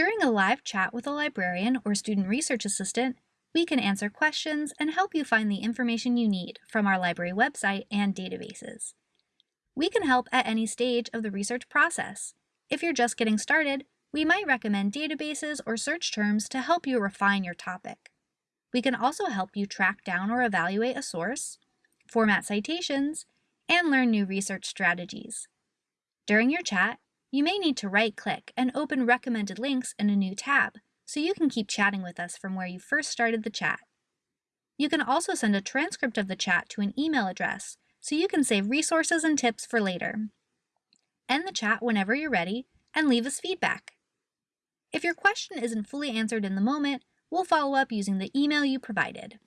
During a live chat with a librarian or student research assistant, we can answer questions and help you find the information you need from our library website and databases. We can help at any stage of the research process. If you're just getting started, we might recommend databases or search terms to help you refine your topic. We can also help you track down or evaluate a source, format citations, and learn new research strategies. During your chat, you may need to right-click and open recommended links in a new tab so you can keep chatting with us from where you first started the chat. You can also send a transcript of the chat to an email address so you can save resources and tips for later. End the chat whenever you're ready and leave us feedback. If your question isn't fully answered in the moment, we'll follow up using the email you provided.